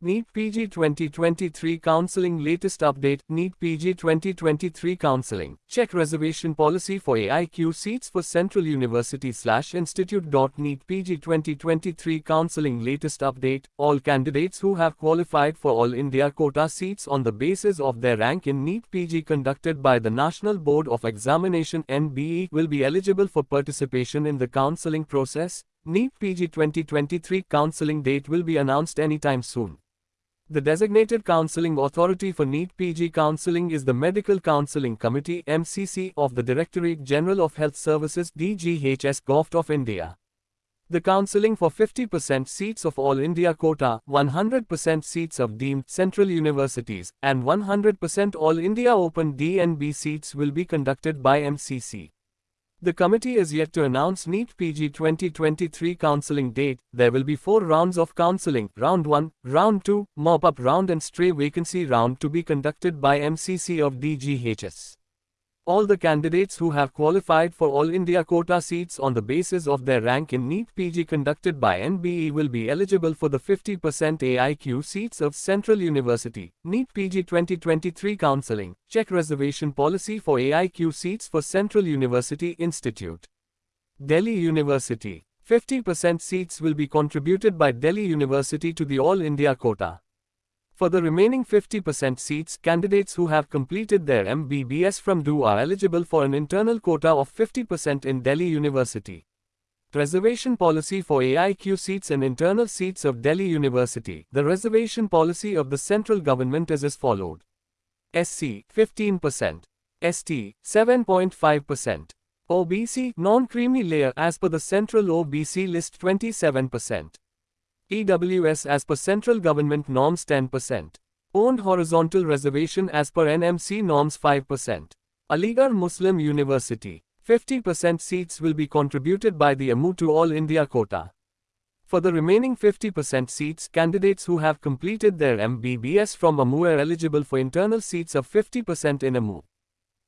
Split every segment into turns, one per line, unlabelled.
NEET PG 2023 Counseling Latest Update NEET PG 2023 Counseling Check Reservation Policy for AIQ Seats for Central University slash Institute. NEET PG 2023 Counseling Latest Update All candidates who have qualified for All India quota seats on the basis of their rank in NEET PG conducted by the National Board of Examination NBE will be eligible for participation in the counseling process. NEET PG 2023 counseling date will be announced anytime soon. The designated counseling authority for NEET PG counseling is the Medical Counseling Committee MCC of the Directorate General of Health Services DGHS Govt of India. The counseling for 50% seats of All India quota, 100% seats of deemed central universities, and 100% All India Open DNB seats will be conducted by MCC. The committee is yet to announce NEET PG 2023 counseling date. There will be four rounds of counseling Round 1, Round 2, Mop Up Round, and Stray Vacancy Round to be conducted by MCC of DGHS. All the candidates who have qualified for All India quota seats on the basis of their rank in NEET PG conducted by NBE will be eligible for the 50% AIQ seats of Central University. NEET PG 2023 Counseling. Check reservation policy for AIQ seats for Central University Institute. Delhi University. 50% seats will be contributed by Delhi University to the All India quota. For the remaining 50% seats, candidates who have completed their MBBS from DU are eligible for an internal quota of 50% in Delhi University. Reservation policy for AIQ seats and internal seats of Delhi University. The reservation policy of the central government is as followed. SC 15%, ST 7.5%, OBC non-creamy layer as per the central OBC list 27%. EWS as per central government norms 10%. Owned horizontal reservation as per NMC norms 5%. Aligarh Muslim University. 50% seats will be contributed by the AMU to All India quota. For the remaining 50% seats, candidates who have completed their MBBS from AMU are eligible for internal seats of 50% in AMU.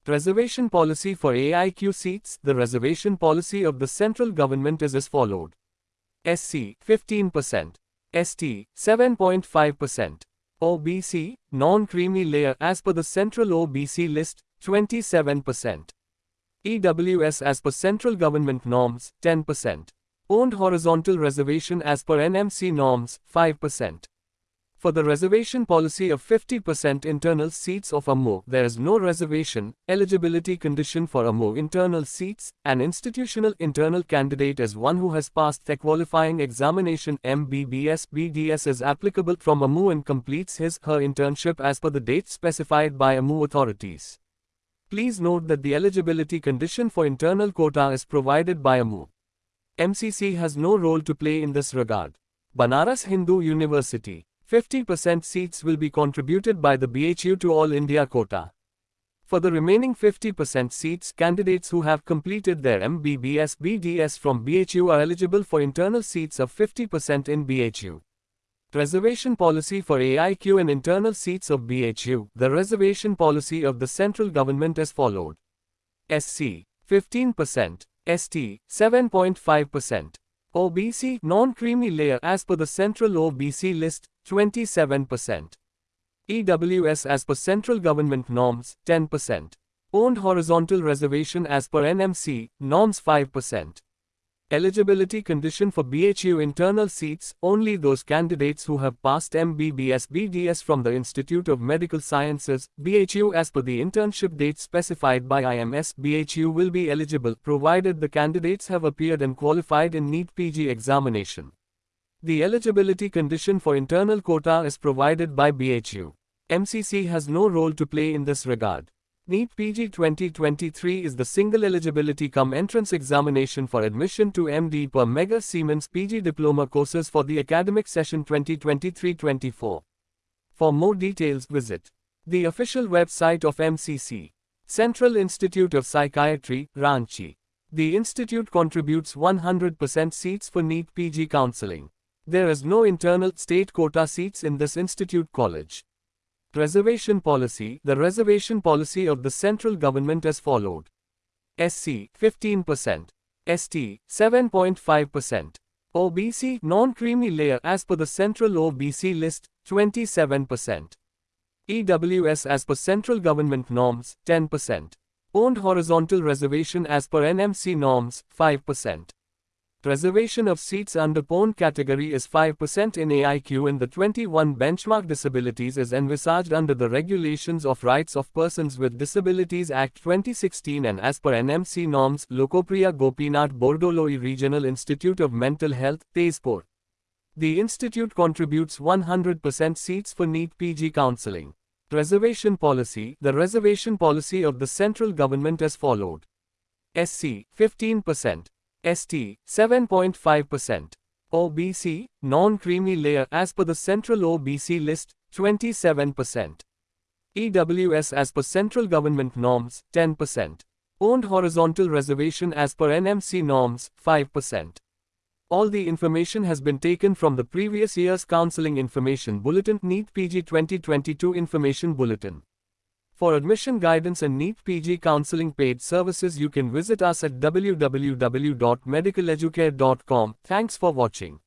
Reservation policy for AIQ seats The reservation policy of the central government is as followed. SC 15%, ST 7.5%, OBC non-creamy layer as per the central OBC list 27%, EWS as per central government norms 10%, owned horizontal reservation as per NMC norms 5%. For the reservation policy of 50% internal seats of AMU, there is no reservation eligibility condition for AMU internal seats. An institutional internal candidate is one who has passed the qualifying examination MBBS BDS is applicable from AMU and completes his her internship as per the date specified by AMU authorities. Please note that the eligibility condition for internal quota is provided by AMU. MCC has no role to play in this regard. Banaras Hindu University 50% seats will be contributed by the BHU to All India quota. For the remaining 50% seats, candidates who have completed their MBBS BDS from BHU are eligible for internal seats of 50% in BHU. Reservation policy for AIQ and internal seats of BHU. The reservation policy of the central government is followed. SC 15%, ST 7.5%, OBC non-creamy layer as per the central OBC list 27%. EWS as per central government norms 10%. Owned horizontal reservation as per NMC norms 5%. Eligibility condition for BHU internal seats only those candidates who have passed MBBS BDS from the Institute of Medical Sciences BHU as per the internship date specified by IMS BHU will be eligible provided the candidates have appeared and qualified in NEET PG examination. The eligibility condition for internal quota is provided by BHU. MCC has no role to play in this regard. NEET PG 2023 is the single eligibility come entrance examination for admission to MD per Mega Siemens PG diploma courses for the academic session 2023-24. For more details visit the official website of MCC. Central Institute of Psychiatry, Ranchi. The institute contributes 100% seats for NEET PG counseling. There is no internal state quota seats in this institute college. Reservation policy The reservation policy of the central government as followed SC 15%, ST 7.5%, OBC non-creamy layer as per the central OBC list 27%. EWS as per central government norms 10%. Owned horizontal reservation as per NMC norms 5%. Reservation of seats under PON category is 5% in AIQ and the 21 benchmark disabilities is envisaged under the Regulations of Rights of Persons with Disabilities Act 2016 and as per NMC norms Lokopriya Gopinath Bordoloi Regional Institute of Mental Health, Tezpur. The institute contributes 100% seats for NEET PG counseling. Reservation policy The reservation policy of the central government as followed. SC 15%. ST 7.5%. OBC, non-creamy layer as per the central OBC list 27%. EWS as per central government norms 10%. Owned horizontal reservation as per NMC norms 5%. All the information has been taken from the previous year's Counseling Information Bulletin NEET PG 2022 Information Bulletin. For admission guidance and NEET PG counseling paid services you can visit us at www.medicaleducare.com. Thanks for watching.